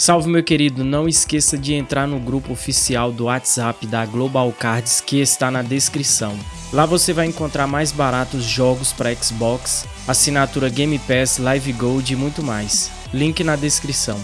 Salve meu querido, não esqueça de entrar no grupo oficial do WhatsApp da Global Cards que está na descrição. Lá você vai encontrar mais baratos jogos para Xbox, assinatura Game Pass, Live Gold e muito mais. Link na descrição.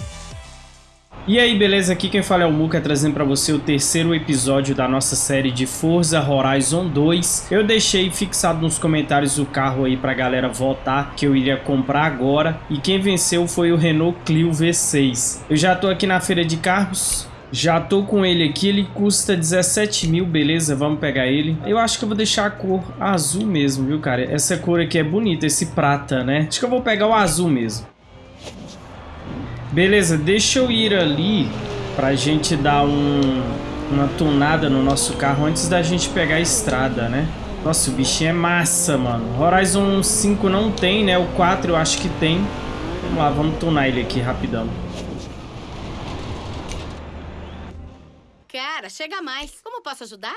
E aí, beleza? Aqui quem fala é o Muka, trazendo para você o terceiro episódio da nossa série de Forza Horizon 2. Eu deixei fixado nos comentários o carro aí pra galera votar, que eu iria comprar agora. E quem venceu foi o Renault Clio V6. Eu já tô aqui na feira de carros, já tô com ele aqui, ele custa 17 mil, beleza, vamos pegar ele. Eu acho que eu vou deixar a cor azul mesmo, viu, cara? Essa cor aqui é bonita, esse prata, né? Acho que eu vou pegar o azul mesmo. Beleza, deixa eu ir ali pra gente dar um, uma tunada no nosso carro antes da gente pegar a estrada, né? Nossa, o bichinho é massa, mano. Horizon 5 não tem, né? O 4 eu acho que tem. Vamos lá, vamos tunar ele aqui rapidão. Cara, chega mais. Como posso ajudar?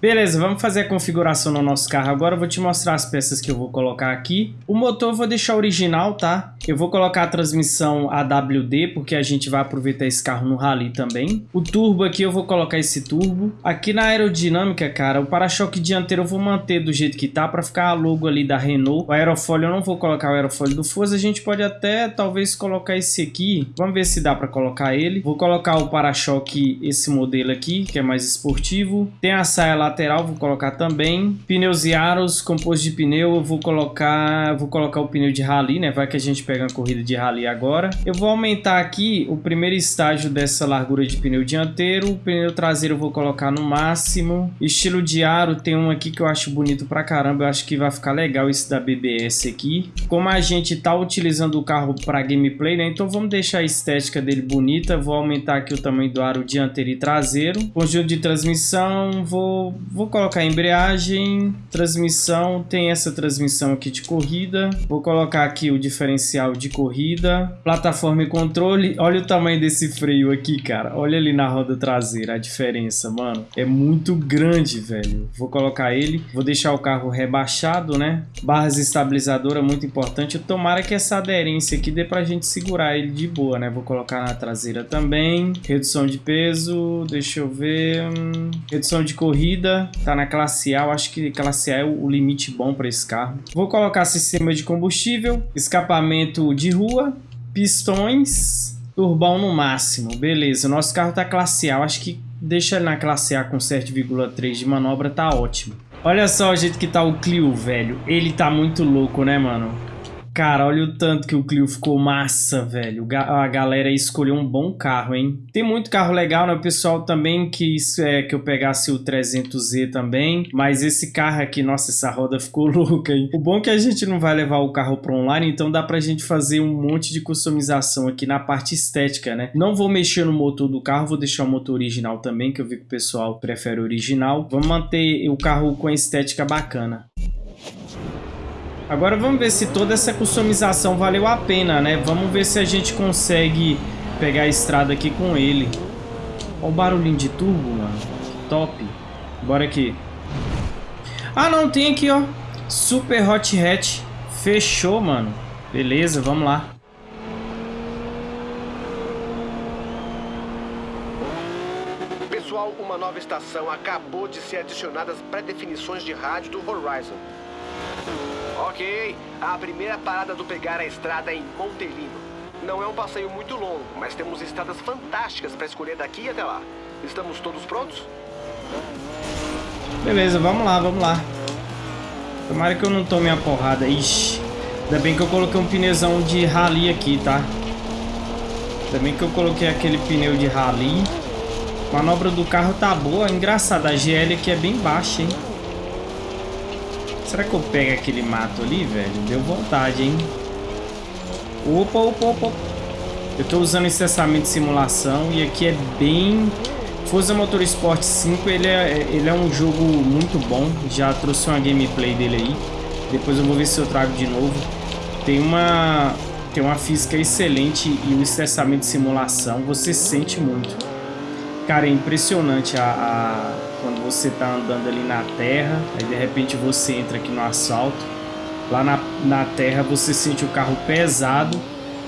Beleza, vamos fazer a configuração no nosso carro agora. Eu vou te mostrar as peças que eu vou colocar aqui. O motor eu vou deixar original, tá? Eu vou colocar a transmissão AWD, porque a gente vai aproveitar esse carro no rally também. O turbo aqui eu vou colocar esse turbo. Aqui na aerodinâmica, cara, o para-choque dianteiro eu vou manter do jeito que tá, para ficar a logo ali da Renault. O aerofólio eu não vou colocar o aerofólio do Forza. A gente pode até, talvez, colocar esse aqui. Vamos ver se dá para colocar ele. Vou colocar o para-choque, esse modelo aqui, que é mais esportivo. Tem a saia lateral vou colocar também. Pneus e aros, composto de pneu, eu vou colocar, vou colocar o pneu de rally, né? Vai que a gente pega uma corrida de rally agora. Eu vou aumentar aqui o primeiro estágio dessa largura de pneu dianteiro. O pneu traseiro eu vou colocar no máximo. Estilo de aro, tem um aqui que eu acho bonito pra caramba. Eu acho que vai ficar legal esse da BBS aqui. Como a gente tá utilizando o carro para gameplay, né? Então vamos deixar a estética dele bonita. Vou aumentar aqui o tamanho do aro dianteiro e traseiro. Conjunto de transmissão, vou Vou colocar embreagem, transmissão, tem essa transmissão aqui de corrida. Vou colocar aqui o diferencial de corrida, plataforma e controle. Olha o tamanho desse freio aqui, cara. Olha ali na roda traseira a diferença, mano. É muito grande, velho. Vou colocar ele. Vou deixar o carro rebaixado, né? Barras estabilizadora, muito importante. Tomara que essa aderência aqui dê pra gente segurar ele de boa, né? Vou colocar na traseira também. Redução de peso, deixa eu ver. Hum, redução de corrida tá na classe A, eu acho que classe A é o limite bom para esse carro. Vou colocar sistema de combustível, escapamento de rua, pistões, turbão no máximo. Beleza, o nosso carro tá classe A, eu acho que deixa ele na classe A com 7,3 de manobra, tá ótimo. Olha só o jeito que tá o Clio, velho. Ele tá muito louco, né, mano? Cara, olha o tanto que o Clio ficou massa, velho. A galera escolheu um bom carro, hein? Tem muito carro legal, né? O pessoal também quis é, que eu pegasse o 300Z também. Mas esse carro aqui, nossa, essa roda ficou louca, hein? O bom é que a gente não vai levar o carro para online, então dá pra gente fazer um monte de customização aqui na parte estética, né? Não vou mexer no motor do carro, vou deixar o motor original também, que eu vi que o pessoal prefere original. Vamos manter o carro com estética bacana. Agora vamos ver se toda essa customização valeu a pena, né? Vamos ver se a gente consegue pegar a estrada aqui com ele. Olha o barulhinho de turbo, mano. Top. Bora aqui. Ah, não, tem aqui, ó. Super Hot Hatch. Fechou, mano. Beleza, vamos lá. Pessoal, uma nova estação acabou de ser adicionada às pré-definições de rádio do Horizon. Ok, a primeira parada do pegar a estrada é em Montelino. Não é um passeio muito longo, mas temos estradas fantásticas para escolher daqui até lá. Estamos todos prontos? Beleza, vamos lá, vamos lá. Tomara que eu não tome a porrada. Ixi, ainda bem que eu coloquei um pneuzão de rally aqui, tá? Ainda bem que eu coloquei aquele pneu de rally. A manobra do carro tá boa. Engraçado, a GL aqui é bem baixa, hein? Será que eu pego aquele mato ali, velho? Deu vontade, hein? Opa, opa, opa. Eu tô usando incessamento de simulação e aqui é bem... Forza Motorsport 5, ele é, ele é um jogo muito bom. Já trouxe uma gameplay dele aí. Depois eu vou ver se eu trago de novo. Tem uma, tem uma física excelente e o incessamento de simulação. Você sente muito. Cara, é impressionante a, a quando você está andando ali na terra, aí de repente você entra aqui no asfalto, lá na, na terra você sente o carro pesado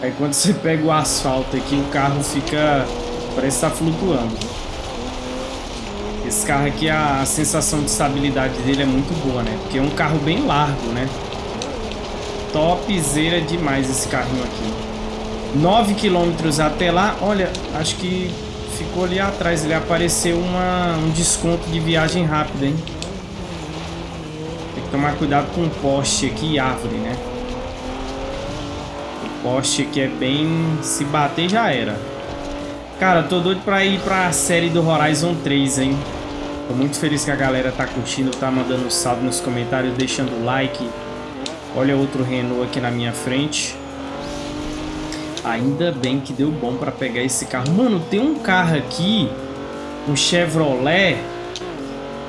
Aí quando você pega o asfalto aqui, o carro fica... Parece estar tá flutuando. Esse carro aqui, a, a sensação de estabilidade dele é muito boa, né? Porque é um carro bem largo, né? Topzera demais esse carrinho aqui. 9 quilômetros até lá. Olha, acho que ficou ali atrás. Ele apareceu uma, um desconto de viagem rápida, hein? Tem que tomar cuidado com o poste aqui e árvore, né? O poste aqui é bem... Se bater já era. Cara, tô doido pra ir pra série do Horizon 3, hein? Tô muito feliz que a galera tá curtindo, tá mandando um salve nos comentários, deixando o like. Olha outro Renault aqui na minha frente. Ainda bem que deu bom pra pegar esse carro. Mano, tem um carro aqui, um Chevrolet,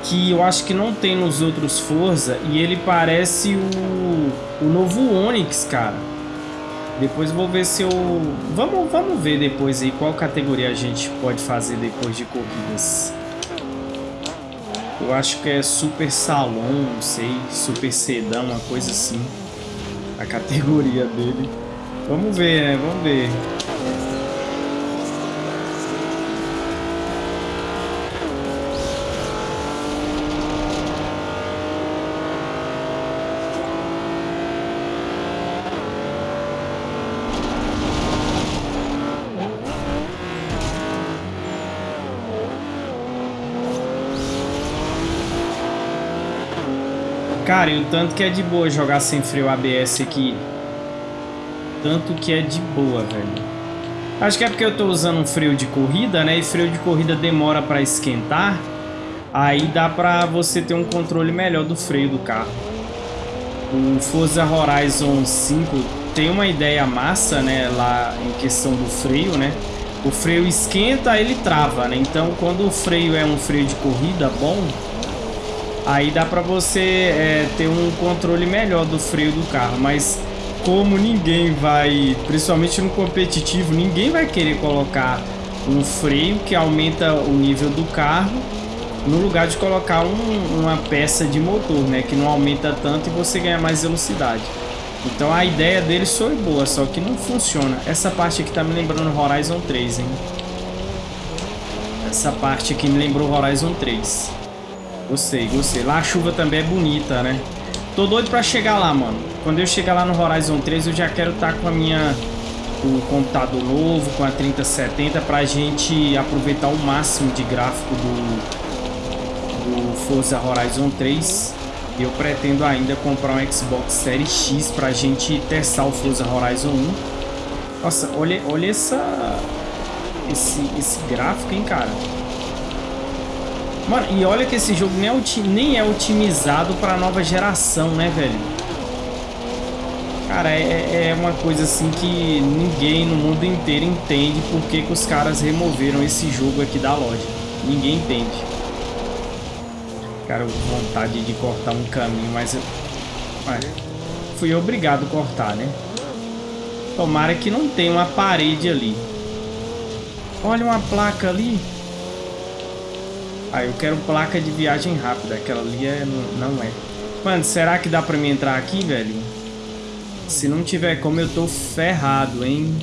que eu acho que não tem nos outros Forza. E ele parece o, o novo Onix, cara. Depois vou ver se eu... Vamos, vamos ver depois aí qual categoria a gente pode fazer depois de corridas. Eu acho que é Super Salão, não sei, Super Sedã, uma coisa assim. A categoria dele. Vamos ver, né? Vamos ver. Cara, e o tanto que é de boa jogar sem freio ABS aqui. Tanto que é de boa, velho. Acho que é porque eu tô usando um freio de corrida, né? E freio de corrida demora pra esquentar. Aí dá pra você ter um controle melhor do freio do carro. O Forza Horizon 5 tem uma ideia massa, né? Lá em questão do freio, né? O freio esquenta, ele trava, né? Então, quando o freio é um freio de corrida bom, Aí dá pra você é, ter um controle melhor do freio do carro, mas como ninguém vai, principalmente no competitivo, ninguém vai querer colocar um freio que aumenta o nível do carro no lugar de colocar um, uma peça de motor, né, que não aumenta tanto e você ganha mais velocidade. Então a ideia deles foi boa, só que não funciona. Essa parte aqui tá me lembrando Horizon 3, hein? Essa parte aqui me lembrou Horizon 3. Gostei, gostei. Lá a chuva também é bonita, né? Tô doido pra chegar lá, mano. Quando eu chegar lá no Horizon 3, eu já quero estar tá com a minha... O computador novo, com a 3070, pra gente aproveitar o máximo de gráfico do, do Forza Horizon 3. E eu pretendo ainda comprar um Xbox Series X pra gente testar o Forza Horizon 1. Nossa, olha, olha essa... Esse, esse gráfico, hein, cara? Mano, e olha que esse jogo nem é, nem é otimizado pra nova geração, né, velho? Cara, é, é uma coisa assim que ninguém no mundo inteiro entende por que, que os caras removeram esse jogo aqui da loja. Ninguém entende. Cara, vontade de cortar um caminho, mas eu... fui obrigado a cortar, né? Tomara que não tenha uma parede ali. Olha uma placa ali. Ah, eu quero placa de viagem rápida. Aquela ali é, não é. Mano, será que dá pra mim entrar aqui, velho? Se não tiver como, eu tô ferrado, hein?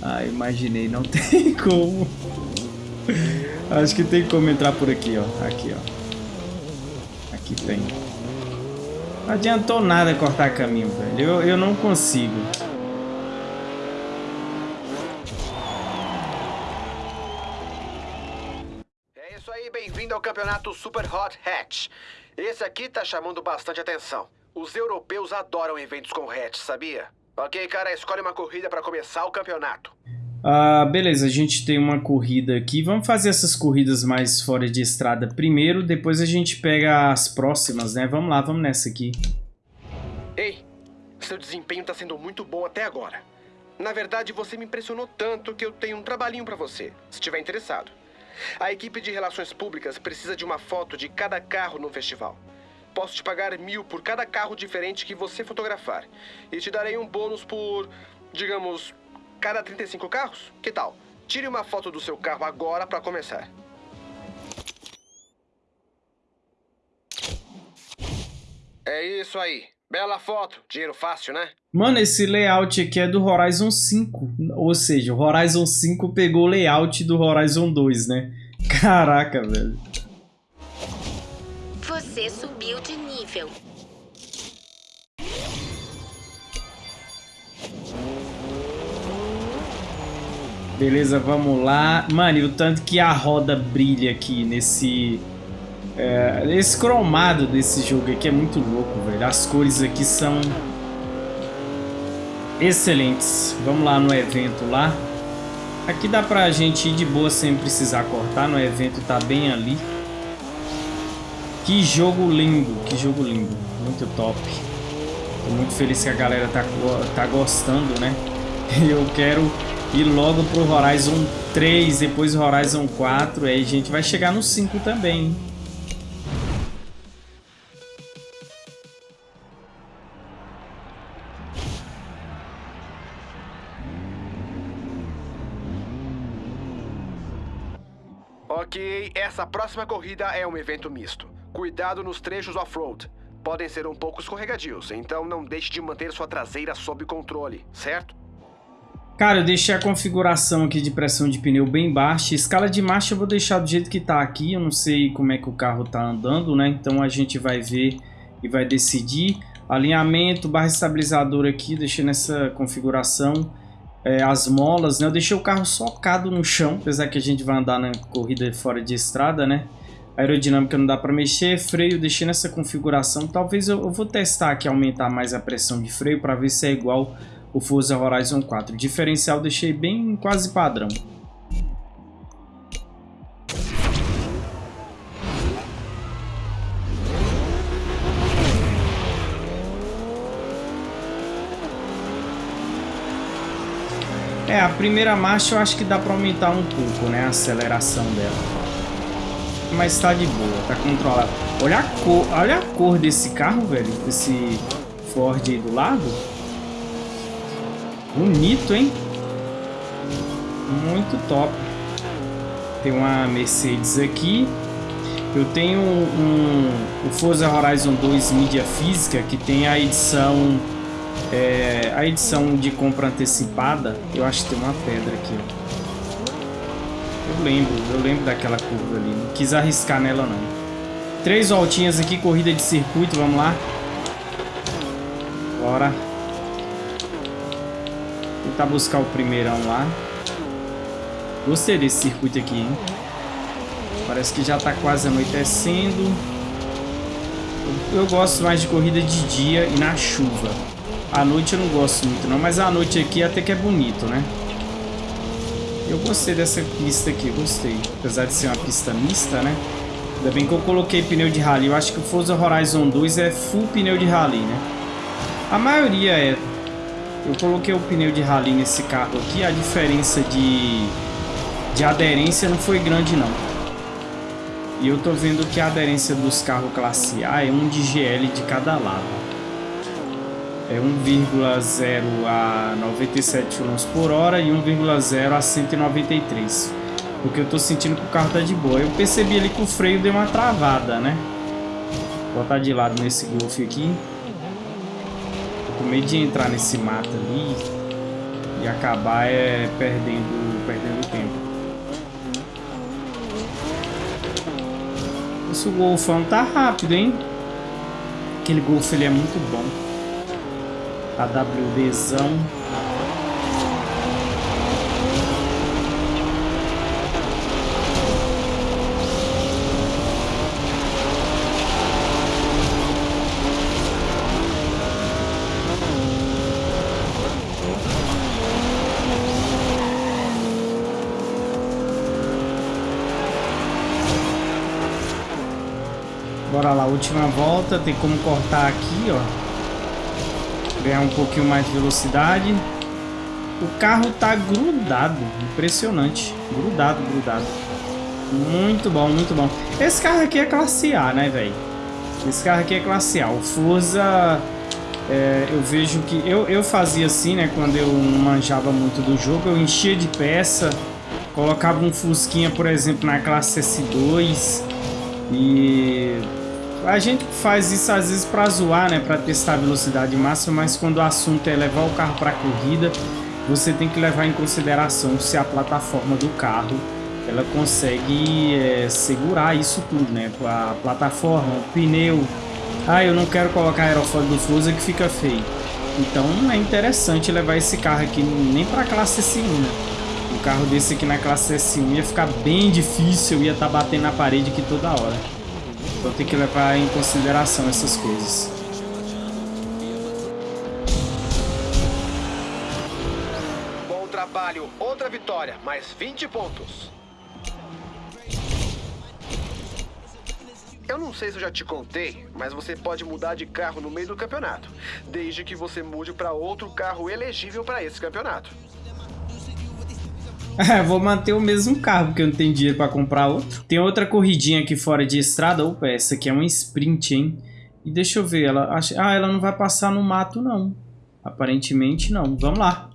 Ah, imaginei. Não tem como. Acho que tem como entrar por aqui, ó. Aqui, ó. Aqui tem. Não adiantou nada cortar caminho, velho. Eu, eu não consigo. Campeonato Super Hot Hatch. Esse aqui tá chamando bastante atenção. Os europeus adoram eventos com hatch, sabia? Ok, cara, escolhe uma corrida para começar o campeonato. Ah, beleza, a gente tem uma corrida aqui. Vamos fazer essas corridas mais fora de estrada primeiro, depois a gente pega as próximas, né? Vamos lá, vamos nessa aqui. Ei, seu desempenho tá sendo muito bom até agora. Na verdade, você me impressionou tanto que eu tenho um trabalhinho para você, se estiver interessado. A equipe de relações públicas precisa de uma foto de cada carro no festival. Posso te pagar mil por cada carro diferente que você fotografar. E te darei um bônus por, digamos, cada 35 carros? Que tal? Tire uma foto do seu carro agora para começar. É isso aí. Bela foto. Dinheiro fácil, né? Mano, esse layout aqui é do Horizon 5. Ou seja, o Horizon 5 pegou o layout do Horizon 2, né? Caraca, velho. Você subiu de nível. Beleza, vamos lá. Mano, e o tanto que a roda brilha aqui nesse... É, esse cromado desse jogo aqui é muito louco, velho. As cores aqui são excelentes. Vamos lá no evento lá. Aqui dá pra gente ir de boa sem precisar cortar. No evento tá bem ali. Que jogo lindo, que jogo lindo. Muito top. Tô muito feliz que a galera tá, tá gostando, né? Eu quero ir logo pro Horizon 3, depois Horizon 4. Aí a gente vai chegar no 5 também. Ok, essa próxima corrida é um evento misto. Cuidado nos trechos off-road. Podem ser um pouco escorregadios, então não deixe de manter sua traseira sob controle, certo? Cara, eu deixei a configuração aqui de pressão de pneu bem baixa. Escala de marcha eu vou deixar do jeito que tá aqui. Eu não sei como é que o carro tá andando, né? Então a gente vai ver e vai decidir. Alinhamento, barra estabilizadora aqui, deixei nessa configuração. É, as molas, né? Eu deixei o carro socado no chão, apesar que a gente vai andar na corrida fora de estrada, né? aerodinâmica não dá para mexer, freio deixei nessa configuração. Talvez eu, eu, vou testar aqui, aumentar mais a pressão de freio para ver se é igual o Forza Horizon 4. O diferencial deixei bem quase padrão. Primeira marcha eu acho que dá para aumentar um pouco, né, a aceleração dela mas tá de boa, tá controlado. Olha a cor, olha a cor desse carro, velho, desse Ford aí do lado. Bonito, hein? Muito top. Tem uma Mercedes aqui. Eu tenho um, o Forza Horizon 2 mídia física que tem a edição é, a edição de compra antecipada. Eu acho que tem uma pedra aqui. Eu lembro, eu lembro daquela curva ali. Não quis arriscar nela, não. Três voltinhas aqui, corrida de circuito, vamos lá. Bora. Tentar buscar o primeirão lá. Gostei desse circuito aqui, hein? Parece que já tá quase anoitecendo. Eu gosto mais de corrida de dia e na chuva. À noite eu não gosto muito não, mas à noite aqui até que é bonito, né? Eu gostei dessa pista aqui, gostei. Apesar de ser uma pista mista, né? Ainda bem que eu coloquei pneu de rally. Eu acho que o Forza Horizon 2 é full pneu de rally, né? A maioria é. Eu coloquei o pneu de rally nesse carro aqui. A diferença de, de aderência não foi grande, não. E eu tô vendo que a aderência dos carros classe A é 1 de GL de cada lado é 1,0 a 97 km por hora e 1,0 a 193. Porque eu tô sentindo que o carro tá de boa. Eu percebi ali que o freio deu uma travada, né? Vou botar de lado nesse Golf aqui. Tô com medo de entrar nesse mato ali e acabar é, perdendo, perdendo tempo. Esse Golfão tá rápido, hein? Aquele Golf ele é muito bom. AWDzão. Bora lá, última volta, tem como cortar aqui, ó ganhar um pouquinho mais de velocidade. O carro tá grudado, impressionante. Grudado, grudado. Muito bom, muito bom. Esse carro aqui é classe A, né, velho? Esse carro aqui é classe A. O Forza, é, eu vejo que... Eu, eu fazia assim, né, quando eu manjava muito do jogo. Eu enchia de peça, colocava um Fusquinha, por exemplo, na classe S2 e A gente faz isso às vezes para zoar, né? Para testar a velocidade máxima, mas quando o assunto é levar o carro para corrida, você tem que levar em consideração se a plataforma do carro ela consegue é, segurar isso tudo, né? A plataforma, o pneu. Ah, eu não quero colocar aerofólio Forza que fica feio. Então é interessante levar esse carro aqui nem para classe S1, né? O carro desse aqui na classe S1 ia ficar bem difícil, ia estar tá batendo na parede aqui toda hora. Então tem que levar em consideração essas coisas. Bom trabalho, outra vitória, mais 20 pontos. Eu não sei se eu já te contei, mas você pode mudar de carro no meio do campeonato, desde que você mude para outro carro elegível para esse campeonato. É, vou manter o mesmo carro, porque eu não tenho dinheiro para comprar outro. Tem outra corridinha aqui fora de estrada. Opa, essa aqui é um sprint, hein? E deixa eu ver, ela... Ah, ela não vai passar no mato, não. Aparentemente, não. Vamos lá.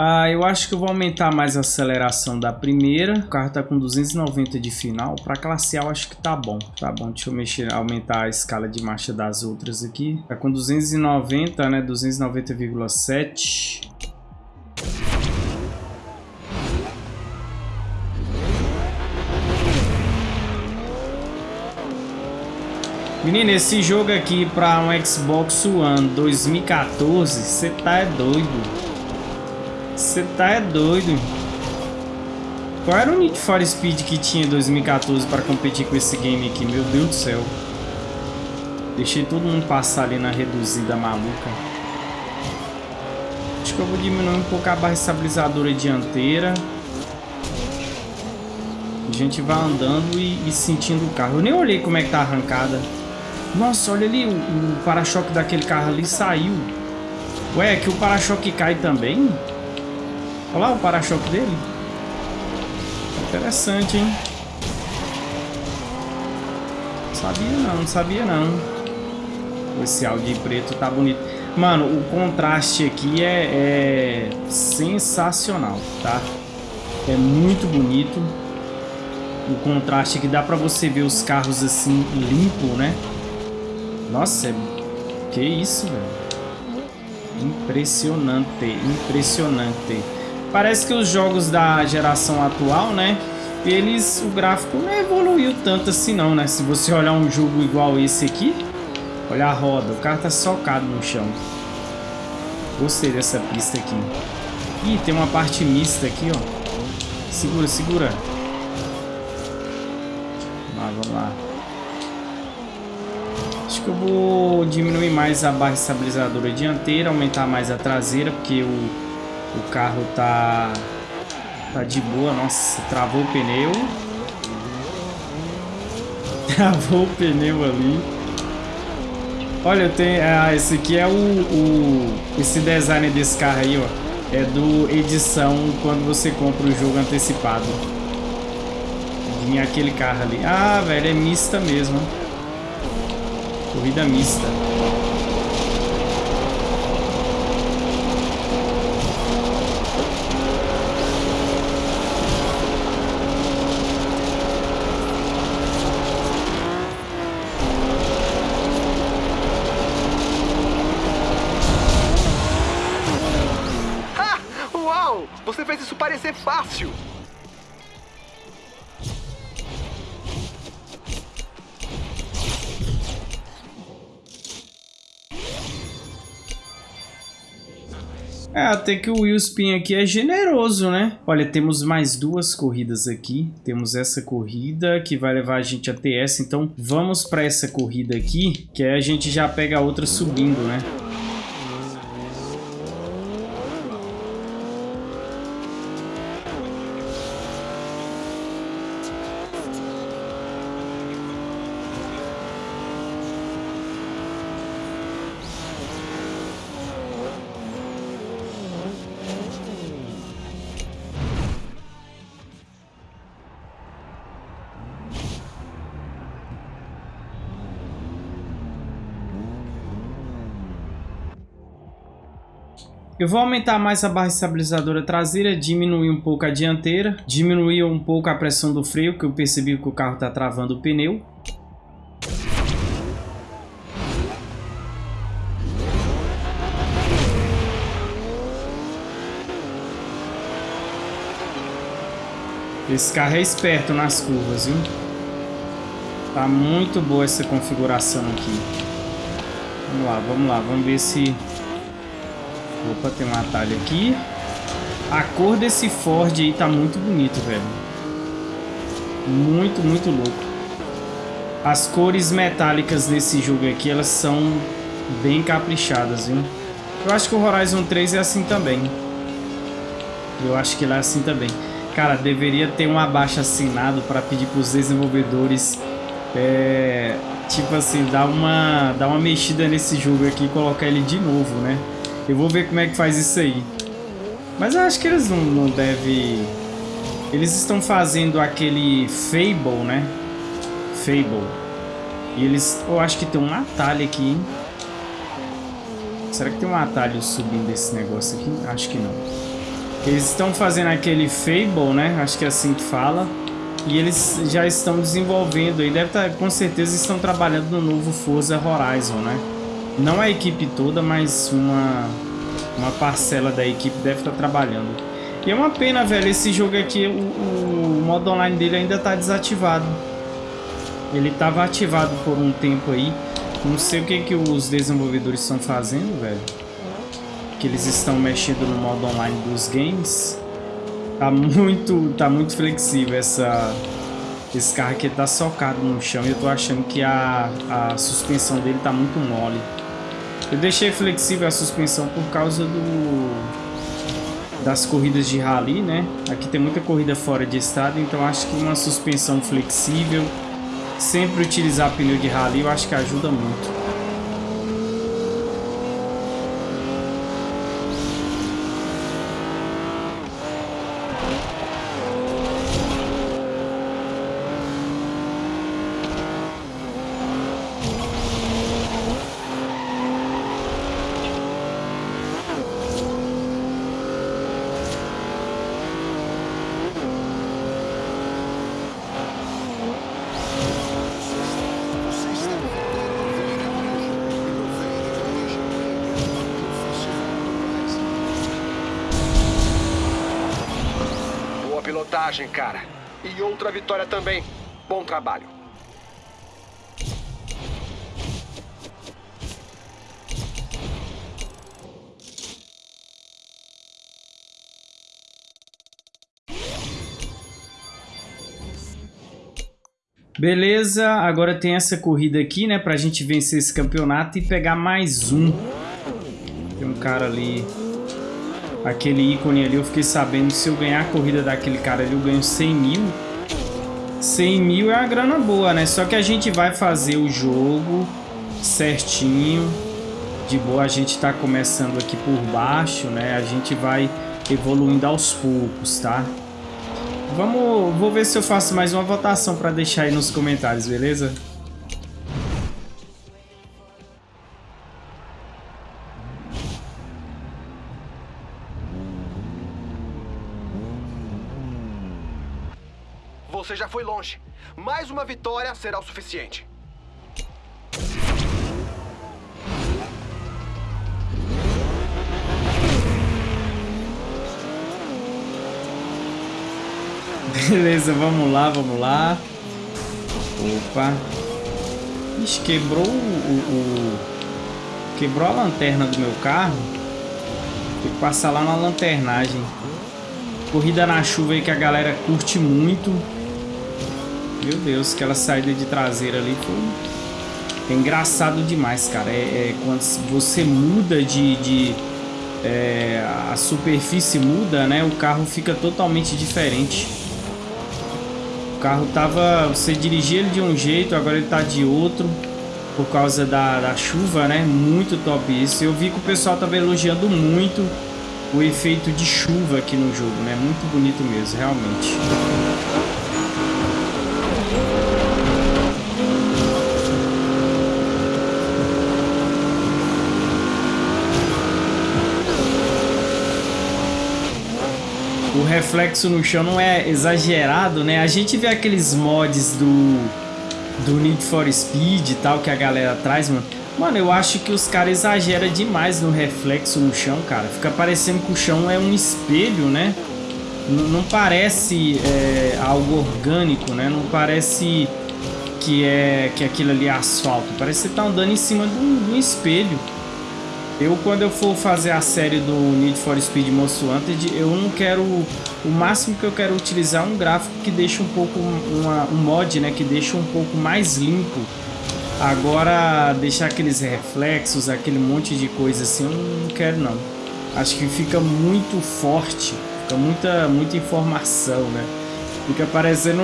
Ah, eu acho que eu vou aumentar mais a aceleração da primeira. O carro tá com 290 de final. Para eu acho que tá bom. Tá bom, deixa eu mexer, aumentar a escala de marcha das outras aqui. Tá com 290, né? 290,7. Menino, esse jogo aqui para um Xbox One 2014, você tá é doido. Você tá é doido. Qual era o Need for Speed que tinha em 2014 para competir com esse game aqui? Meu Deus do céu. Deixei todo mundo passar ali na reduzida maluca. Acho que eu vou diminuir um pouco a barra estabilizadora dianteira. A gente vai andando e, e sentindo o carro. Eu nem olhei como é que tá arrancada. Nossa, olha ali, o, o para-choque daquele carro ali saiu. Ué, é que o para-choque cai também? Olha lá o para-choque dele. Interessante, hein? Sabia não, não sabia não. Esse Audi preto tá bonito. Mano, o contraste aqui é, é sensacional, tá? É muito bonito. O contraste que dá pra você ver os carros assim, limpo, né? Nossa, é... que isso, velho. Impressionante, impressionante. Parece que os jogos da geração atual, né? Eles, o gráfico não evoluiu tanto assim não, né? Se você olhar um jogo igual esse aqui, olha a roda, o carro tá socado no chão. Gostei dessa pista aqui. Ih, tem uma parte mista aqui, ó. Segura, segura. Vamos lá, vamos lá. Acho que eu vou diminuir mais a barra estabilizadora dianteira, aumentar mais a traseira, porque o o carro tá tá de boa. Nossa, travou o pneu. Travou o pneu ali. Olha, tem, ah, esse aqui é o, o esse design desse carro aí, ó. É do edição quando você compra o jogo antecipado. Vinha aquele carro ali. Ah, velho, é mista mesmo. Corrida mista. Até que o Willspin aqui é generoso, né? Olha, temos mais duas corridas aqui. Temos essa corrida que vai levar a gente até essa. Então, vamos para essa corrida aqui, que aí a gente já pega a outra subindo, né? Eu vou aumentar mais a barra estabilizadora traseira, diminuir um pouco a dianteira, diminuir um pouco a pressão do freio, que eu percebi que o carro está travando o pneu. Esse carro é esperto nas curvas, viu? Tá muito boa essa configuração aqui. Vamos lá, vamos lá, vamos ver se Opa, tem um atalho aqui. A cor desse Ford aí tá muito bonito, velho. Muito, muito louco. As cores metálicas nesse jogo aqui, elas são bem caprichadas, viu? Eu acho que o Horizon 3 é assim também. Eu acho que ele é assim também. Cara, deveria ter um abaixo assinado para pedir para os desenvolvedores é, tipo assim, dar uma, dar uma mexida nesse jogo aqui e colocar ele de novo, né? Eu vou ver como é que faz isso aí. Mas eu acho que eles não, não devem... Eles estão fazendo aquele Fable, né? Fable. E eles... Eu acho que tem um atalho aqui, hein? Será que tem um atalho subindo esse negócio aqui? Acho que não. Eles estão fazendo aquele Fable, né? Acho que é assim que fala. E eles já estão desenvolvendo e deve estar, tá, com certeza estão trabalhando no novo Forza Horizon, né? Não a equipe toda, mas uma, uma parcela da equipe deve estar trabalhando. E é uma pena, velho, esse jogo aqui, o, o modo online dele ainda está desativado. Ele estava ativado por um tempo aí. Não sei o que, que os desenvolvedores estão fazendo, velho. Que eles estão mexendo no modo online dos games. Tá muito, tá muito flexível essa, esse carro aqui tá socado no chão e eu tô achando que a, a suspensão dele tá muito mole. Eu deixei flexível a suspensão por causa do das corridas de rally, né? Aqui tem muita corrida fora de estrada, então acho que uma suspensão flexível, sempre utilizar pneu de rally, eu acho que ajuda muito. Pilotagem, cara. E outra vitória também. Bom trabalho. Beleza, agora tem essa corrida aqui, né? Pra gente vencer esse campeonato e pegar mais um. Tem um cara ali aquele ícone ali, eu fiquei sabendo se eu ganhar a corrida daquele cara ali, eu ganho 100 mil. 100 mil é uma grana boa, né? Só que a gente vai fazer o jogo certinho. De boa, a gente tá começando aqui por baixo, né? A gente vai evoluindo aos poucos, tá? Vamos, vou ver se eu faço mais uma votação para deixar aí nos comentários, beleza? Foi longe. Mais uma vitória será o suficiente. Beleza, vamos lá, vamos lá. Opa. Ixi, quebrou o, o, Quebrou a lanterna do meu carro. Tem que passar lá na lanternagem. Corrida na chuva aí que a galera curte muito. Meu Deus, aquela saída de traseira ali foi... É engraçado demais, cara. É, é quando você muda de... de é, a superfície muda, né? O carro fica totalmente diferente. O carro tava... Você dirigia ele de um jeito, agora ele tá de outro. Por causa da, da chuva, né? Muito top isso. Eu vi que o pessoal tava elogiando muito o efeito de chuva aqui no jogo, né? Muito bonito mesmo, realmente. Reflexo no chão não é exagerado, né? A gente vê aqueles mods do, do Need for Speed e tal que a galera traz, mano. Mano, eu acho que os caras exageram demais no reflexo no chão, cara. Fica parecendo que o chão é um espelho, né? N não parece é, algo orgânico, né? Não parece que é que aquilo ali é asfalto. Parece que você tá andando em cima de um, de um espelho. Eu, quando eu for fazer a série do Need for Speed Most Wanted, eu não quero... O máximo que eu quero utilizar é um gráfico que deixa um pouco... Uma, um mod, né? Que deixa um pouco mais limpo. Agora, deixar aqueles reflexos, aquele monte de coisa assim, eu não quero não. Acho que fica muito forte. Fica muita, muita informação, né? Fica parecendo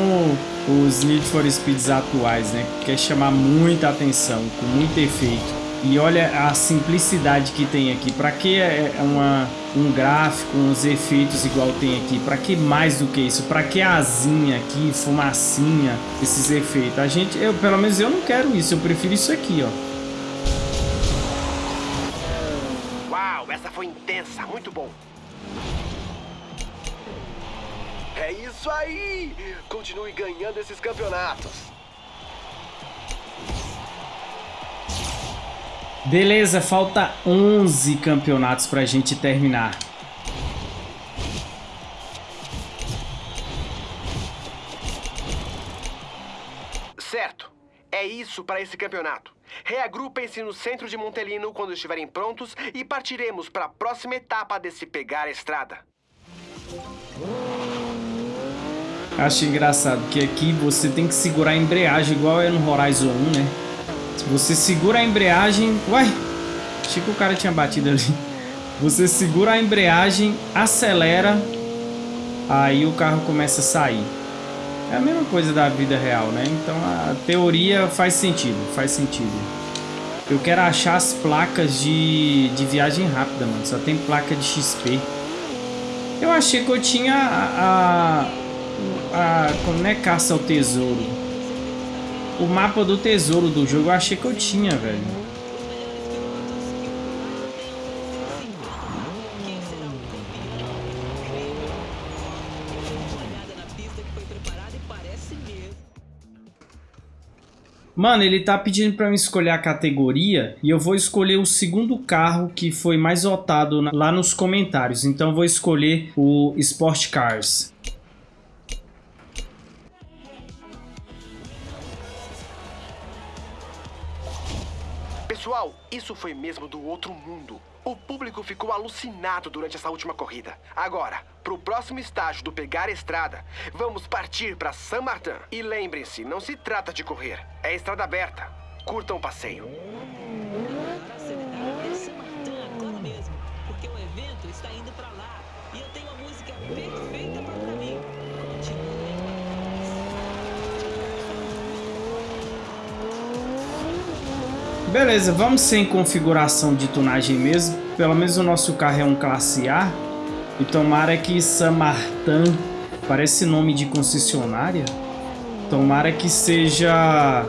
os Need for Speeds atuais, né? Quer chamar muita atenção, com muito efeito. E olha a simplicidade que tem aqui. Para que é, é uma, um gráfico, uns efeitos igual tem aqui? Para que mais do que isso? Para que asinha aqui, fumacinha, esses efeitos? A gente, eu, pelo menos eu não quero isso. Eu prefiro isso aqui, ó. Uau, essa foi intensa, muito bom. É isso aí! Continue ganhando esses campeonatos. Beleza, falta 11 campeonatos pra gente terminar. Certo. É isso para esse campeonato. Reagrupem-se no centro de Montelino quando estiverem prontos e partiremos para a próxima etapa desse pegar a estrada. Acho engraçado que aqui você tem que segurar a embreagem igual é no Horizon 1, né? Você segura a embreagem... Uai! Achei que o cara tinha batido ali. Você segura a embreagem, acelera, aí o carro começa a sair. É a mesma coisa da vida real, né? Então a teoria faz sentido, faz sentido. Eu quero achar as placas de, de viagem rápida, mano. Só tem placa de XP. Eu achei que eu tinha a... a, a como é caça ao tesouro? O mapa do tesouro do jogo eu achei que eu tinha, velho. Mano, ele tá pedindo pra eu escolher a categoria e eu vou escolher o segundo carro que foi mais votado lá nos comentários. Então eu vou escolher o Sport Cars. Isso foi mesmo do outro mundo. O público ficou alucinado durante essa última corrida. Agora, pro próximo estágio do pegar estrada, vamos partir para San Martin. E lembrem-se, não se trata de correr, é estrada aberta. Curtam o passeio. Beleza, vamos sem configuração de tunagem mesmo. Pelo menos o nosso carro é um classe A. E tomara que Samartan parece nome de concessionária. Tomara que seja...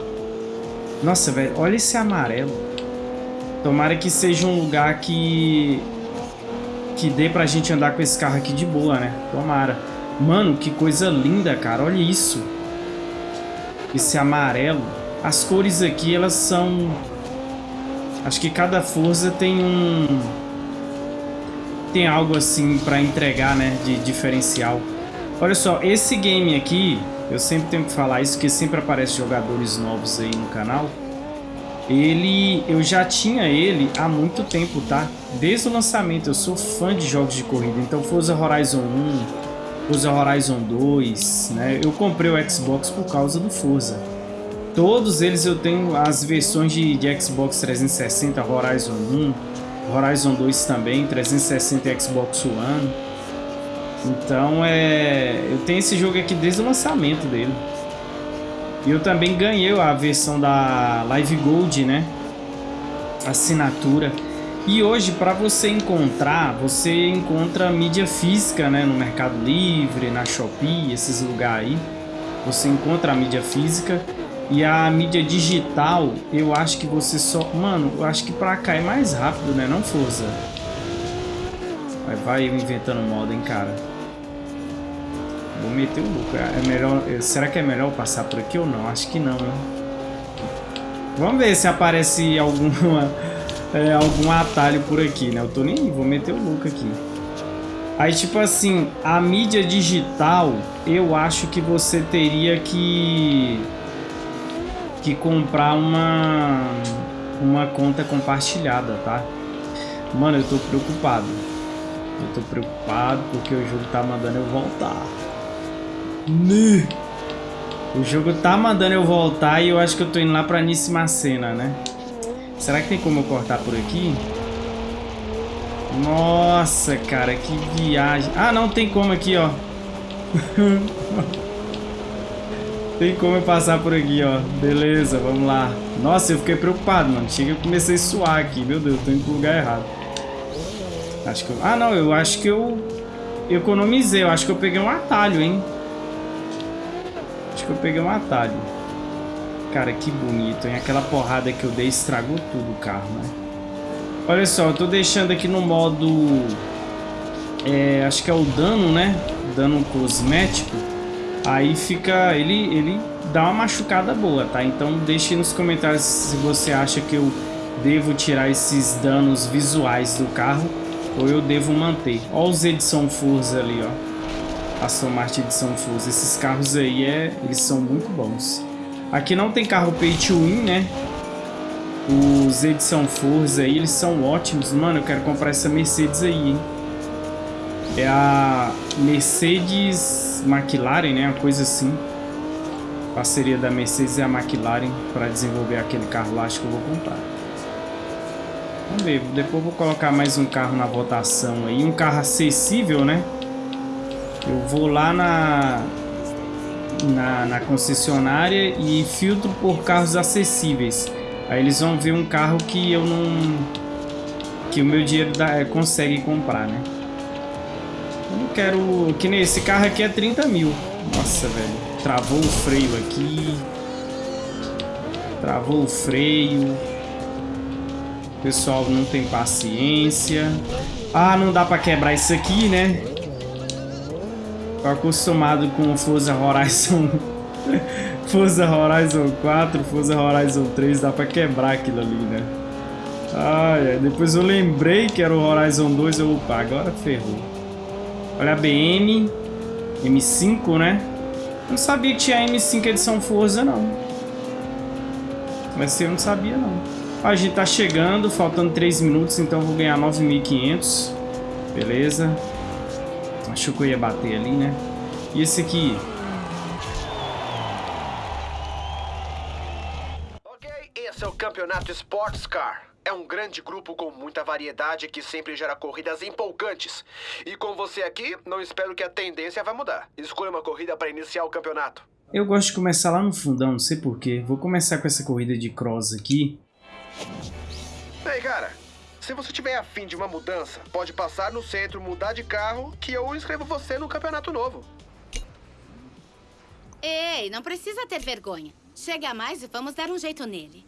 Nossa, velho, olha esse amarelo. Tomara que seja um lugar que... Que dê pra gente andar com esse carro aqui de boa, né? Tomara. Mano, que coisa linda, cara. Olha isso. Esse amarelo. As cores aqui, elas são Acho que cada Forza tem um... Tem algo assim pra entregar, né? De diferencial. Olha só, esse game aqui... Eu sempre tenho que falar isso, porque sempre aparece jogadores novos aí no canal. Ele... Eu já tinha ele há muito tempo, tá? Desde o lançamento. Eu sou fã de jogos de corrida. Então Forza Horizon 1... Forza Horizon 2, né? Eu comprei o Xbox por causa do Forza. Todos eles eu tenho as versões de, de Xbox 360, Horizon 1, Horizon 2 também, 360 e Xbox One. Então é, eu tenho esse jogo aqui desde o lançamento dele. E eu também ganhei a versão da Live Gold, né? Assinatura. E hoje, para você encontrar, você encontra mídia física, né? No Mercado Livre, na Shopee, esses lugares aí. Você encontra a mídia física. E a mídia digital, eu acho que você só... Mano, eu acho que pra cá é mais rápido, né? Não, Forza? Vai, vai inventando moda, hein, cara? vou meter o lucro. É melhor, será que é melhor passar por aqui ou não? Acho que não, né? Vamos ver se aparece alguma, é, algum atalho por aqui, né? Eu tô nem vou meter o lucro aqui. Aí, tipo assim, a mídia digital, eu acho que você teria que que comprar uma uma conta compartilhada, tá? Mano, eu tô preocupado. Eu tô preocupado porque o jogo tá mandando eu voltar. Né? O jogo tá mandando eu voltar e eu acho que eu tô indo lá pra Níssima Cena, né? Será que tem como eu cortar por aqui? Nossa, cara, que viagem. Ah, não, tem como aqui, ó. Tem como eu passar por aqui, ó. Beleza, vamos lá. Nossa, eu fiquei preocupado, mano. Chega eu comecei a suar aqui. Meu Deus, tô indo pro lugar errado. Acho que eu... Ah, não, eu acho que eu... eu economizei. Eu acho que eu peguei um atalho, hein. Acho que eu peguei um atalho. Cara, que bonito, hein. Aquela porrada que eu dei estragou tudo o carro, né. Olha só, eu tô deixando aqui no modo... É, acho que é o dano, né? Dano cosmético. Aí fica... Ele, ele dá uma machucada boa, tá? Então deixe nos comentários se você acha que eu devo tirar esses danos visuais do carro ou eu devo manter. Olha os Edson Forza ali, ó. Aston Martin Edson Forza. Esses carros aí, é, eles são muito bons. Aqui não tem carro pay to win, né? Os Edson Forza aí, eles são ótimos. Mano, eu quero comprar essa Mercedes aí, hein? É a Mercedes McLaren, né? Uma coisa assim. Parceria da Mercedes e a McLaren para desenvolver aquele carro lá, acho que eu vou comprar. Vamos ver, depois vou colocar mais um carro na votação aí, um carro acessível, né? Eu vou lá na, na, na concessionária e filtro por carros acessíveis. Aí eles vão ver um carro que eu não... que o meu dinheiro dá, consegue comprar, né? Não quero... Que nem esse carro aqui é 30 mil. Nossa, velho. Travou o freio aqui. Travou o freio. Pessoal não tem paciência. Ah, não dá pra quebrar isso aqui, né? Tô acostumado com Forza Horizon... Forza Horizon 4, Forza Horizon 3, dá pra quebrar aquilo ali, né? Ai, depois eu lembrei que era o Horizon 2, eu, opa, agora ferrou. Olha a BM, M5, né? Não sabia que tinha M5 edição Forza, não. Mas eu não sabia, não. a gente tá chegando, faltando 3 minutos, então vou ganhar 9.500. Beleza. Achou que eu ia bater ali, né? E esse aqui? Ok, esse é o Campeonato Sports Car. É um grande grupo com muita variedade que sempre gera corridas empolgantes. E com você aqui, não espero que a tendência vai mudar. Escolha uma corrida para iniciar o campeonato. Eu gosto de começar lá no fundão, não sei porquê. Vou começar com essa corrida de cross aqui. Ei, cara. Se você tiver afim de uma mudança, pode passar no centro, mudar de carro, que eu inscrevo você no campeonato novo. Ei, não precisa ter vergonha. Chega mais e vamos dar um jeito nele.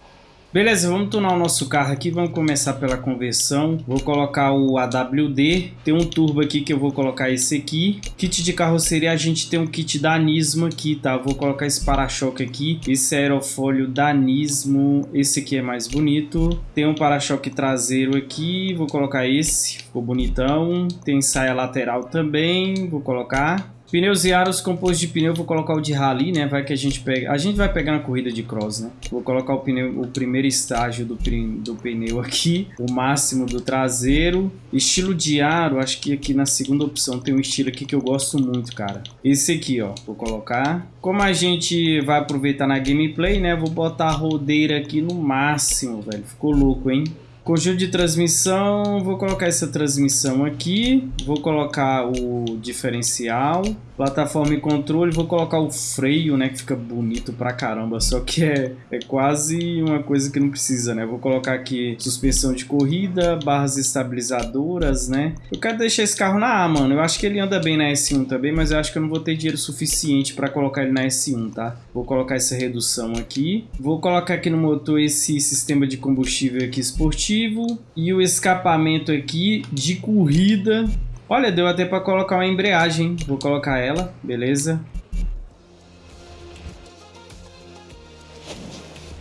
Beleza, vamos tunar o nosso carro aqui, vamos começar pela conversão. Vou colocar o AWD, tem um turbo aqui que eu vou colocar esse aqui. Kit de carroceria, a gente tem um kit da Nismo aqui, tá? Vou colocar esse para-choque aqui, esse aerofólio da Nismo, esse aqui é mais bonito. Tem um para-choque traseiro aqui, vou colocar esse, ficou bonitão. Tem saia lateral também, vou colocar. Pneus e aros compostos de pneu, vou colocar o de rally, né? Vai que a gente pega... A gente vai pegar na corrida de cross, né? Vou colocar o pneu, o primeiro estágio do, do pneu aqui, o máximo do traseiro. Estilo de aro, acho que aqui na segunda opção tem um estilo aqui que eu gosto muito, cara. Esse aqui, ó, vou colocar. Como a gente vai aproveitar na gameplay, né? Vou botar a rodeira aqui no máximo, velho. Ficou louco, hein? Conjunto de transmissão, vou colocar essa transmissão aqui, vou colocar o diferencial, plataforma e controle, vou colocar o freio, né, que fica bonito pra caramba, só que é, é quase uma coisa que não precisa, né, vou colocar aqui suspensão de corrida, barras estabilizadoras, né, eu quero deixar esse carro na A, mano, eu acho que ele anda bem na S1 também, mas eu acho que eu não vou ter dinheiro suficiente pra colocar ele na S1, tá, vou colocar essa redução aqui, vou colocar aqui no motor esse sistema de combustível aqui esportivo, e o escapamento aqui de corrida Olha, deu até pra colocar uma embreagem. Vou colocar ela, beleza.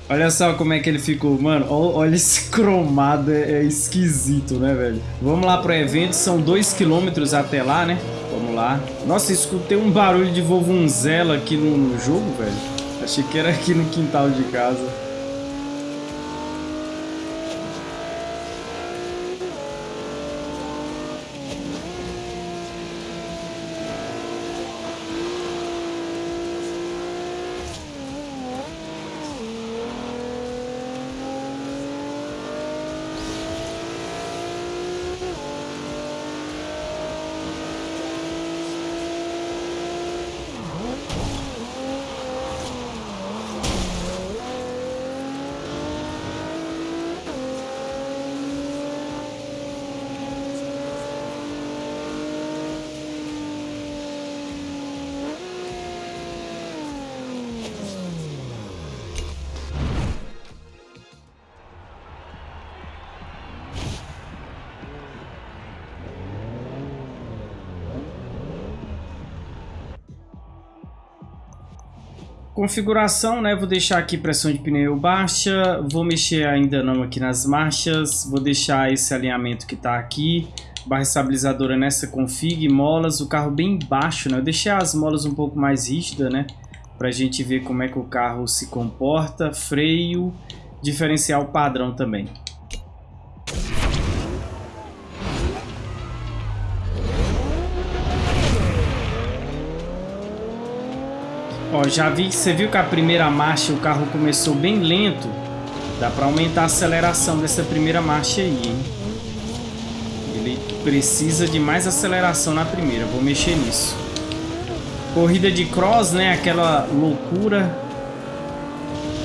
Olha só como é que ele ficou, mano. Olha esse cromado, é, é esquisito, né, velho? Vamos lá pro evento, são 2km até lá, né? Vamos lá. Nossa, escutei um barulho de vovunzela aqui no jogo, velho. Achei que era aqui no quintal de casa. Configuração, né? Vou deixar aqui pressão de pneu baixa. Vou mexer ainda não aqui nas marchas. Vou deixar esse alinhamento que está aqui. Barra estabilizadora nessa config. Molas, o carro bem baixo, né? Eu deixei as molas um pouco mais rígidas, né? Pra gente ver como é que o carro se comporta. Freio, diferencial padrão também. Já vi, você viu que a primeira marcha o carro começou bem lento. Dá para aumentar a aceleração dessa primeira marcha aí, hein? Ele precisa de mais aceleração na primeira, vou mexer nisso. Corrida de cross, né? Aquela loucura.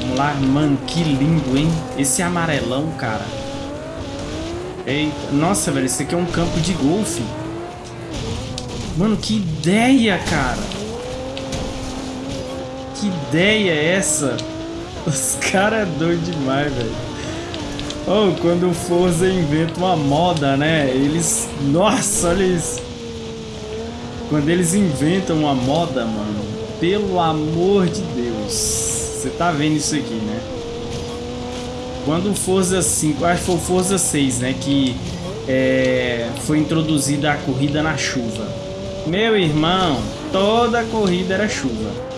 Vamos lá, mano, que lindo, hein? Esse amarelão, cara. Eita, nossa, velho, esse aqui é um campo de golfe. Mano, que ideia, cara ideia é essa? Os caras é doido demais, velho. Oh, quando o Forza inventa uma moda, né? Eles... Nossa, olha isso. Quando eles inventam uma moda, mano. Pelo amor de Deus. Você tá vendo isso aqui, né? Quando o Forza 5... Acho que foi o Forza 6, né? Que é, foi introduzida a corrida na chuva. Meu irmão, toda corrida era chuva.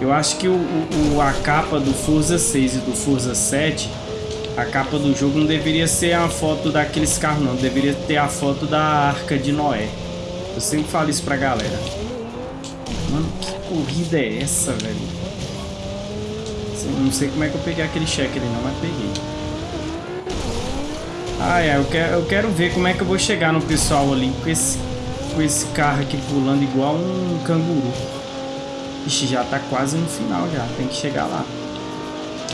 Eu acho que o, o, a capa do Forza 6 e do Forza 7, a capa do jogo não deveria ser a foto daqueles carros não, deveria ter a foto da Arca de Noé. Eu sempre falo isso pra galera. Mano, que corrida é essa, velho? Não sei como é que eu peguei aquele cheque ali não, mas peguei. Ah, é, eu quero, eu quero ver como é que eu vou chegar no pessoal ali com esse, com esse carro aqui pulando igual um canguru. Ixi, já tá quase no final já. Tem que chegar lá.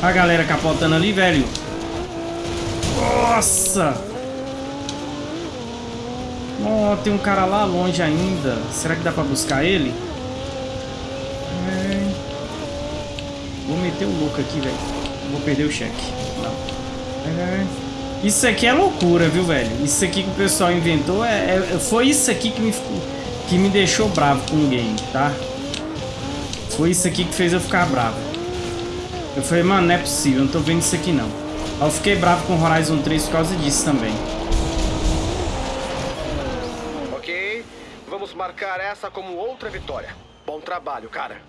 A galera capotando ali, velho. Nossa! Oh, tem um cara lá longe ainda. Será que dá pra buscar ele? É... Vou meter o louco aqui, velho. Vou perder o cheque. É... Isso aqui é loucura, viu, velho? Isso aqui que o pessoal inventou é, é... Foi isso aqui que me, que me deixou bravo com o game, tá? Foi isso aqui que fez eu ficar bravo. Eu falei, mano, não é possível, não tô vendo isso aqui não. Eu fiquei bravo com Horizon 3 por causa disso também. Ok, vamos marcar essa como outra vitória. Bom trabalho, cara.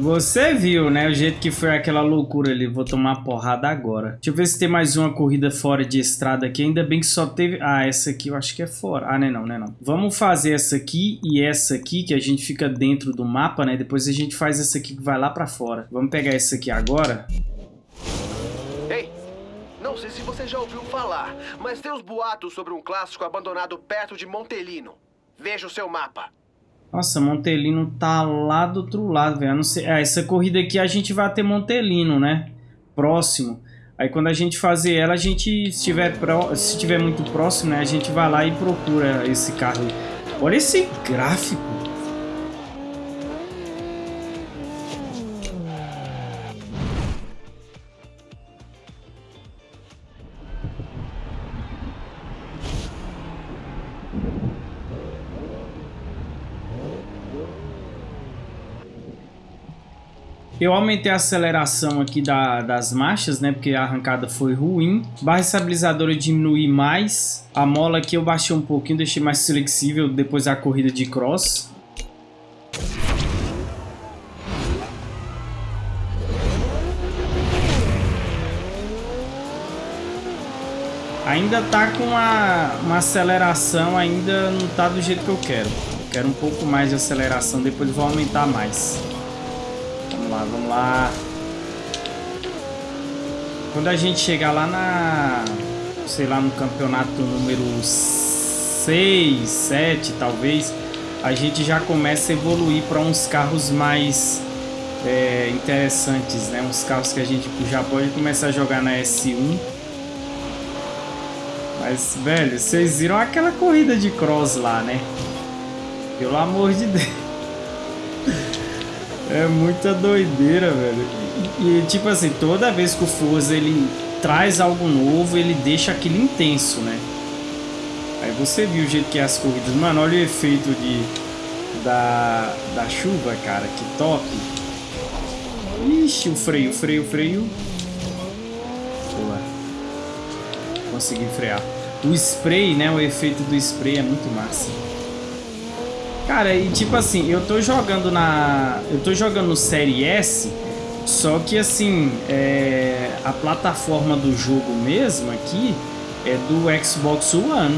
Você viu, né? O jeito que foi aquela loucura ali. Vou tomar porrada agora. Deixa eu ver se tem mais uma corrida fora de estrada aqui. Ainda bem que só teve... Ah, essa aqui eu acho que é fora. Ah, não é não, é não. Vamos fazer essa aqui e essa aqui, que a gente fica dentro do mapa, né? Depois a gente faz essa aqui que vai lá pra fora. Vamos pegar essa aqui agora. Ei, não sei se você já ouviu falar, mas tem os boatos sobre um clássico abandonado perto de Montelino. Veja o seu mapa. Nossa, Montelino tá lá do outro lado, velho. Ah, essa corrida aqui a gente vai ter Montelino, né? Próximo. Aí quando a gente fazer ela, a gente, se tiver, pro... se tiver muito próximo, né? A gente vai lá e procura esse carro. Olha esse gráfico. Eu aumentei a aceleração aqui da, das marchas, né? Porque a arrancada foi ruim. Barra estabilizadora eu diminui mais. A mola aqui eu baixei um pouquinho, deixei mais flexível depois da corrida de cross. Ainda tá com uma, uma aceleração, ainda não tá do jeito que eu quero. Quero um pouco mais de aceleração, depois vou aumentar mais. Vamos lá, vamos lá. Quando a gente chegar lá na... Sei lá, no campeonato número 6, 7 talvez, a gente já começa a evoluir para uns carros mais é, interessantes, né? Uns carros que a gente já pode começar a jogar na S1 mas, velho, vocês viram aquela corrida de cross lá, né? Pelo amor de Deus. É muita doideira, velho. E, tipo assim, toda vez que o Forza ele traz algo novo, ele deixa aquilo intenso, né? Aí você viu o jeito que é as corridas. Mano, olha o efeito de, da, da chuva, cara. Que top. Ixi, o freio, freio, freio. Boa. Consegui frear. O spray, né? O efeito do spray é muito massa. Cara, e tipo assim, eu tô jogando na... Eu tô jogando Série S, só que assim, é... a plataforma do jogo mesmo aqui é do Xbox One.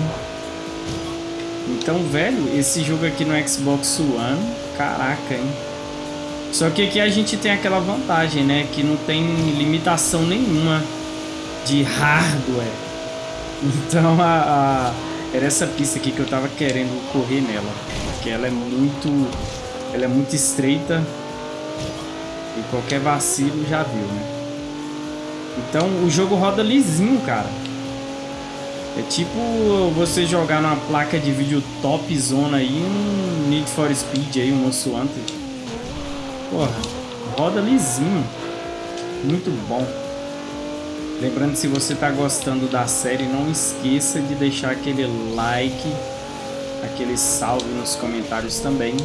Então, velho, esse jogo aqui no Xbox One, caraca, hein? Só que aqui a gente tem aquela vantagem, né? Que não tem limitação nenhuma de hardware. Então a, a, era essa pista aqui que eu tava querendo correr nela. Porque ela é muito. Ela é muito estreita. E qualquer vacilo já viu, né? Então o jogo roda lisinho, cara. É tipo você jogar numa placa de vídeo top zona aí, um Need for Speed aí, um Monster Hunter. Porra, roda lisinho. Muito bom. Lembrando, se você está gostando da série, não esqueça de deixar aquele like, aquele salve nos comentários também.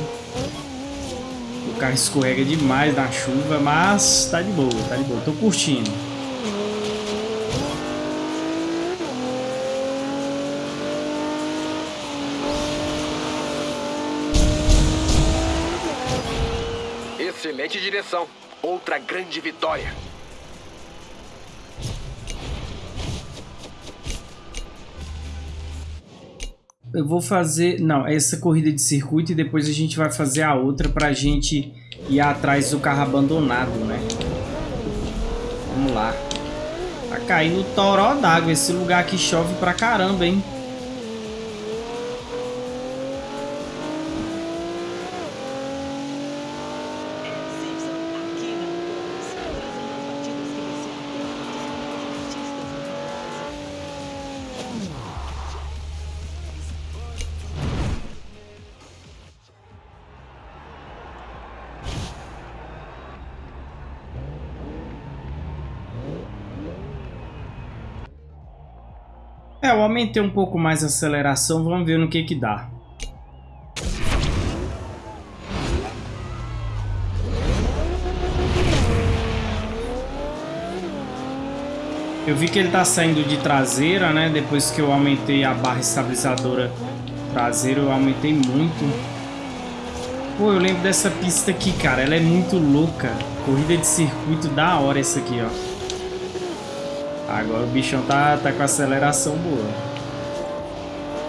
O carro escorrega demais na chuva, mas tá de boa, tá de boa. Tô curtindo. Excelente direção. Outra grande vitória. Eu vou fazer... Não, essa corrida de circuito e depois a gente vai fazer a outra pra gente ir atrás do carro abandonado, né? Vamos lá. Tá caindo toró d'água. Esse lugar aqui chove pra caramba, hein? Aumentei um pouco mais a aceleração, vamos ver no que que dá. Eu vi que ele tá saindo de traseira, né? Depois que eu aumentei a barra estabilizadora traseira, eu aumentei muito. Pô, eu lembro dessa pista aqui, cara. Ela é muito louca. Corrida de circuito da hora essa aqui, ó. Agora o bichão tá, tá com aceleração boa.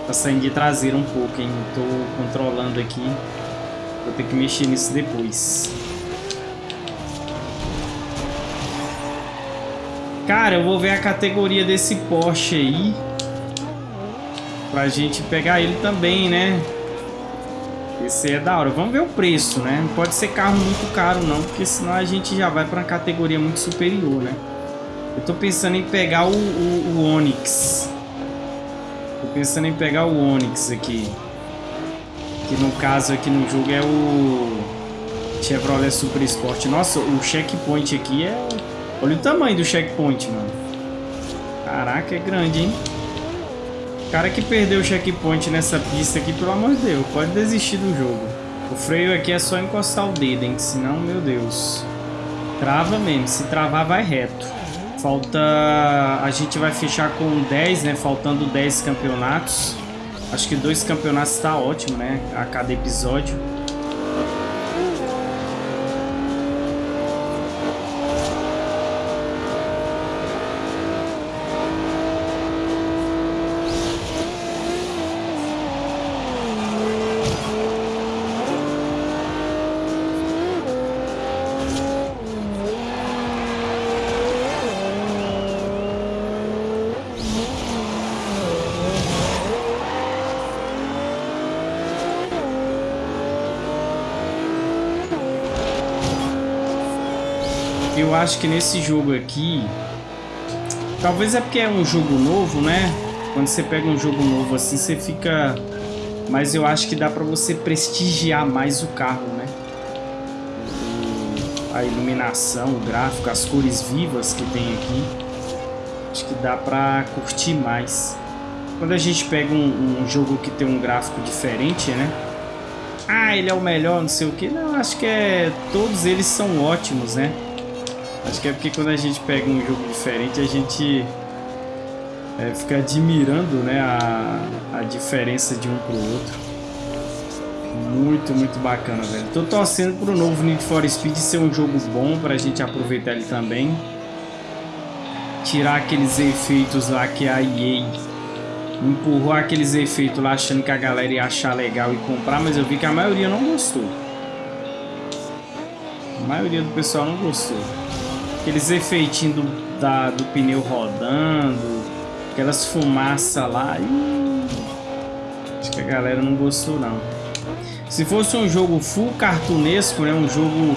Tá saindo de traseira um pouco, hein? Tô controlando aqui. Vou ter que mexer nisso depois. Cara, eu vou ver a categoria desse Porsche aí. Pra gente pegar ele também, né? Esse é da hora. Vamos ver o preço, né? Não pode ser carro muito caro não, porque senão a gente já vai pra uma categoria muito superior, né? Eu tô pensando em pegar o, o, o Onix. Tô pensando em pegar o Onix aqui. Que no caso aqui no jogo é o Chevrolet Super Sport. Nossa, o checkpoint aqui é... Olha o tamanho do checkpoint, mano. Caraca, é grande, hein? O cara que perdeu o checkpoint nessa pista aqui, pelo amor de Deus, pode desistir do jogo. O freio aqui é só encostar o dedo, hein? Senão, meu Deus. Trava mesmo. Se travar, vai reto. Falta... A gente vai fechar com 10, né? Faltando 10 campeonatos. Acho que dois campeonatos está ótimo, né? A cada episódio. Acho que nesse jogo aqui... Talvez é porque é um jogo novo, né? Quando você pega um jogo novo assim, você fica... Mas eu acho que dá pra você prestigiar mais o carro, né? A iluminação, o gráfico, as cores vivas que tem aqui. Acho que dá pra curtir mais. Quando a gente pega um, um jogo que tem um gráfico diferente, né? Ah, ele é o melhor, não sei o que. Não, acho que é... Todos eles são ótimos, né? Acho que é porque quando a gente pega um jogo diferente, a gente é, fica admirando né, a, a diferença de um pro outro. Muito, muito bacana, velho. Tô torcendo pro novo Need for Speed ser um jogo bom pra gente aproveitar ele também. Tirar aqueles efeitos lá que a EA empurrou aqueles efeitos lá achando que a galera ia achar legal e comprar, mas eu vi que a maioria não gostou. A maioria do pessoal não gostou. Aqueles efeitinhos do, da, do pneu rodando, aquelas fumaças lá. Ih, acho que a galera não gostou não. Se fosse um jogo full cartunesco, né, um jogo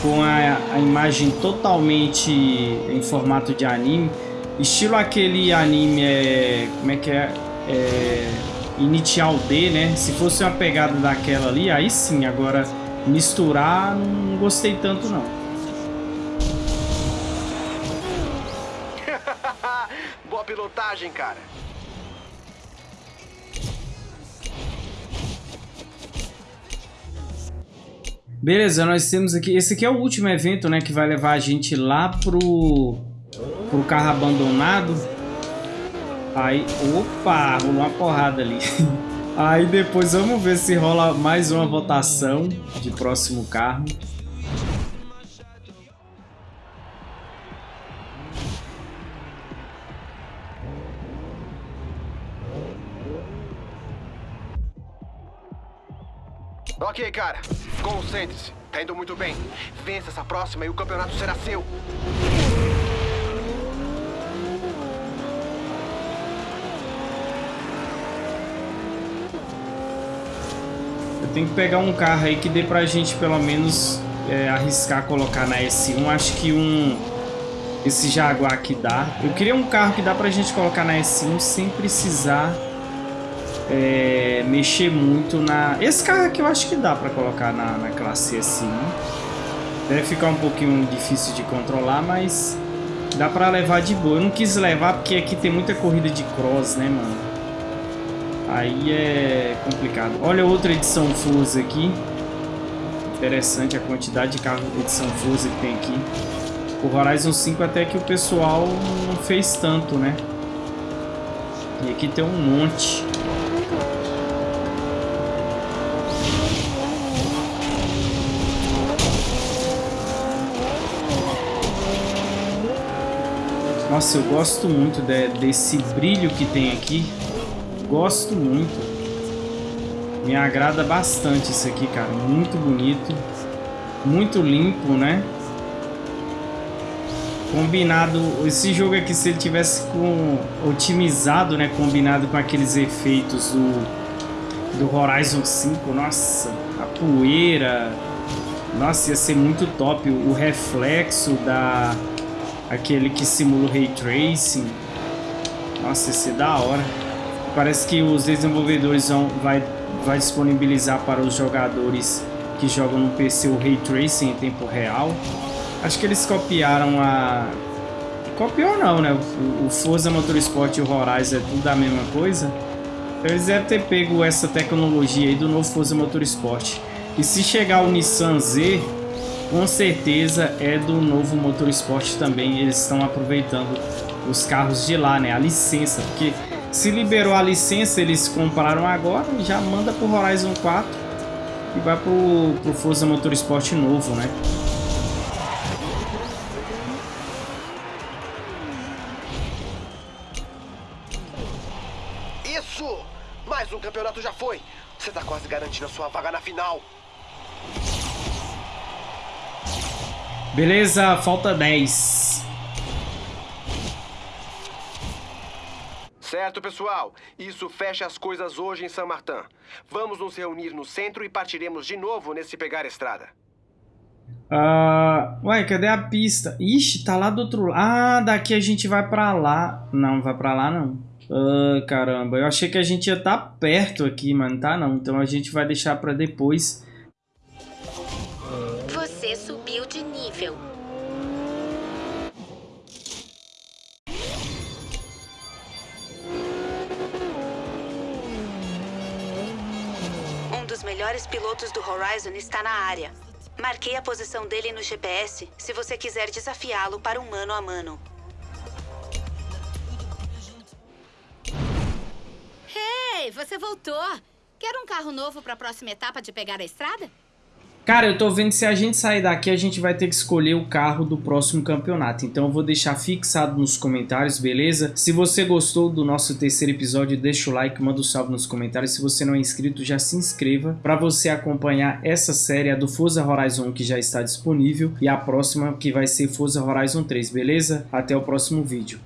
com a, a imagem totalmente em formato de anime, estilo aquele anime, é, como é que é, é Initial D, né? Se fosse uma pegada daquela ali, aí sim, agora misturar não gostei tanto não. Pilotagem, cara. Beleza, nós temos aqui... Esse aqui é o último evento, né? Que vai levar a gente lá pro... Pro carro abandonado. Aí... Opa! Rolou uma porrada ali. Aí depois vamos ver se rola mais uma votação de próximo carro. Ok, cara. Concentre-se. Tá indo muito bem. Vença essa próxima e o campeonato será seu. Eu tenho que pegar um carro aí que dê pra gente pelo menos é, arriscar colocar na S1. Acho que um... Esse Jaguar aqui dá. Eu queria um carro que dá pra gente colocar na S1 sem precisar é, mexer muito na... Esse carro aqui eu acho que dá para colocar na, na classe assim. Deve ficar um pouquinho difícil de controlar, mas dá para levar de boa. Eu não quis levar porque aqui tem muita corrida de cross, né, mano? Aí é complicado. Olha outra edição Forza aqui. Interessante a quantidade de carro de edição Forza que tem aqui. O Horizon 5 até que o pessoal não fez tanto, né? E aqui tem um monte. Nossa, eu gosto muito de, desse brilho que tem aqui. Gosto muito. Me agrada bastante isso aqui, cara. Muito bonito. Muito limpo, né? Combinado... Esse jogo aqui, se ele tivesse com, otimizado, né? Combinado com aqueles efeitos do, do Horizon 5. Nossa, a poeira... Nossa, ia ser muito top. O reflexo da aquele que simula o Ray Tracing. Nossa, esse é da hora. Parece que os desenvolvedores vão vai, vai disponibilizar para os jogadores que jogam no PC o Ray Tracing em tempo real. Acho que eles copiaram a... Copiou não, né? O, Forza Motorsport e o Horizon é tudo a mesma coisa. Então eles devem ter pego essa tecnologia aí do novo Forza Motorsport. E se chegar o Nissan Z, com certeza é do novo Motorsport também. Eles estão aproveitando os carros de lá, né? A licença, porque se liberou a licença, eles compraram agora e já manda pro Horizon 4 e vai pro, pro Forza Motorsport novo, né? Isso! Mais um campeonato já foi! Você tá quase garantindo a sua vaga na final! Beleza, falta 10. Certo, pessoal. Isso fecha as coisas hoje em San Martin. Vamos nos reunir no centro e partiremos de novo nesse pegar estrada. Uh, ué, cadê a pista? Ixi, tá lá do outro lado. Ah, daqui a gente vai pra lá. Não, vai pra lá não. Ah, caramba, eu achei que a gente ia estar tá perto aqui, mano. Tá não, então a gente vai deixar pra depois. Melhores pilotos do Horizon está na área. Marquei a posição dele no GPS se você quiser desafiá-lo para um mano a mano. Ei, você voltou! Quer um carro novo para a próxima etapa de pegar a estrada? Cara, eu tô vendo se a gente sair daqui, a gente vai ter que escolher o carro do próximo campeonato. Então eu vou deixar fixado nos comentários, beleza? Se você gostou do nosso terceiro episódio, deixa o like, manda um salve nos comentários. Se você não é inscrito, já se inscreva para você acompanhar essa série, a do Forza Horizon, que já está disponível. E a próxima, que vai ser Forza Horizon 3, beleza? Até o próximo vídeo.